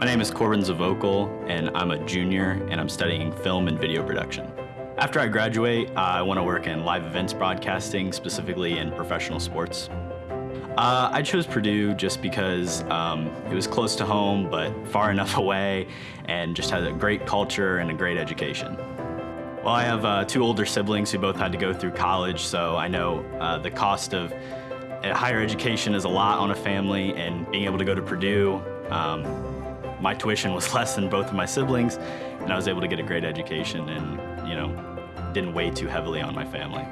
My name is Corbin Zavokal, and I'm a junior, and I'm studying film and video production. After I graduate, I want to work in live events broadcasting, specifically in professional sports. Uh, I chose Purdue just because um, it was close to home, but far enough away, and just had a great culture and a great education. Well, I have uh, two older siblings who both had to go through college, so I know uh, the cost of uh, higher education is a lot on a family, and being able to go to Purdue, um, my tuition was less than both of my siblings, and I was able to get a great education and, you know, didn't weigh too heavily on my family.